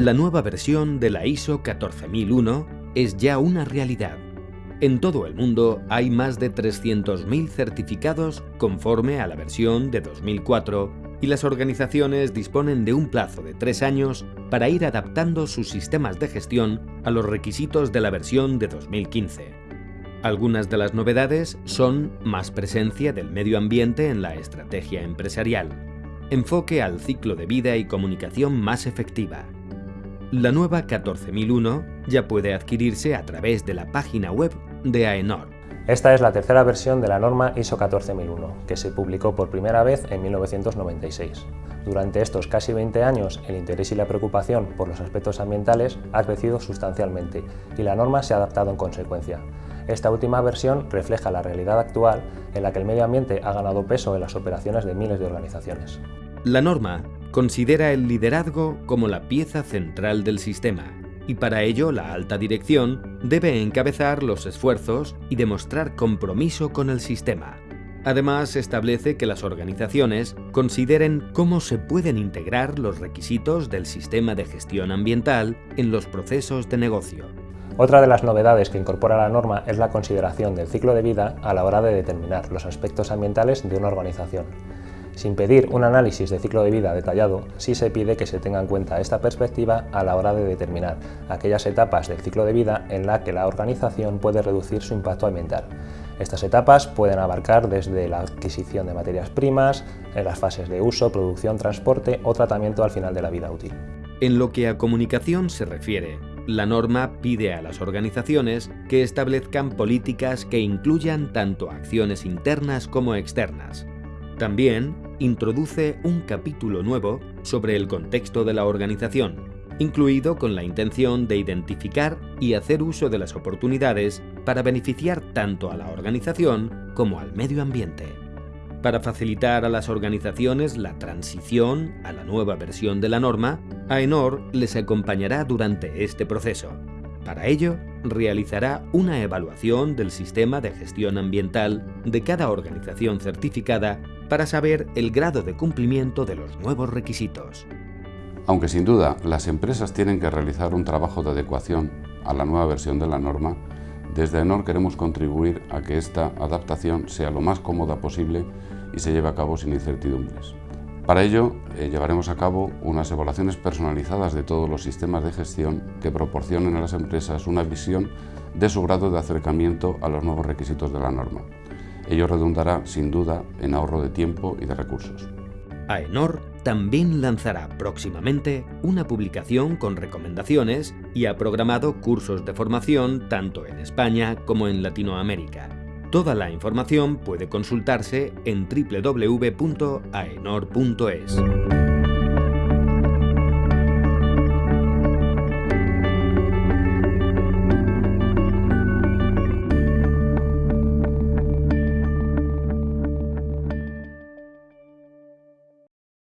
La nueva versión de la ISO 14001 es ya una realidad. En todo el mundo hay más de 300.000 certificados conforme a la versión de 2004 y las organizaciones disponen de un plazo de tres años para ir adaptando sus sistemas de gestión a los requisitos de la versión de 2015. Algunas de las novedades son más presencia del medio ambiente en la estrategia empresarial, enfoque al ciclo de vida y comunicación más efectiva, la nueva 14001 ya puede adquirirse a través de la página web de AENOR. Esta es la tercera versión de la norma ISO 14001, que se publicó por primera vez en 1996. Durante estos casi 20 años, el interés y la preocupación por los aspectos ambientales ha crecido sustancialmente y la norma se ha adaptado en consecuencia. Esta última versión refleja la realidad actual en la que el medio ambiente ha ganado peso en las operaciones de miles de organizaciones. La norma considera el liderazgo como la pieza central del sistema, y para ello la alta dirección debe encabezar los esfuerzos y demostrar compromiso con el sistema. Además, establece que las organizaciones consideren cómo se pueden integrar los requisitos del sistema de gestión ambiental en los procesos de negocio. Otra de las novedades que incorpora la norma es la consideración del ciclo de vida a la hora de determinar los aspectos ambientales de una organización. Sin pedir un análisis de ciclo de vida detallado, sí se pide que se tenga en cuenta esta perspectiva a la hora de determinar aquellas etapas del ciclo de vida en la que la organización puede reducir su impacto ambiental. Estas etapas pueden abarcar desde la adquisición de materias primas, las fases de uso, producción, transporte o tratamiento al final de la vida útil. En lo que a comunicación se refiere, la norma pide a las organizaciones que establezcan políticas que incluyan tanto acciones internas como externas, también introduce un capítulo nuevo sobre el contexto de la organización, incluido con la intención de identificar y hacer uso de las oportunidades para beneficiar tanto a la organización como al medio ambiente. Para facilitar a las organizaciones la transición a la nueva versión de la norma, AENOR les acompañará durante este proceso. Para ello, realizará una evaluación del sistema de gestión ambiental de cada organización certificada para saber el grado de cumplimiento de los nuevos requisitos. Aunque sin duda las empresas tienen que realizar un trabajo de adecuación a la nueva versión de la norma, desde ENOR queremos contribuir a que esta adaptación sea lo más cómoda posible y se lleve a cabo sin incertidumbres. Para ello, eh, llevaremos a cabo unas evaluaciones personalizadas de todos los sistemas de gestión que proporcionen a las empresas una visión de su grado de acercamiento a los nuevos requisitos de la norma. Ello redundará, sin duda, en ahorro de tiempo y de recursos. AENOR también lanzará próximamente una publicación con recomendaciones y ha programado cursos de formación tanto en España como en Latinoamérica. Toda la información puede consultarse en www.aenor.es.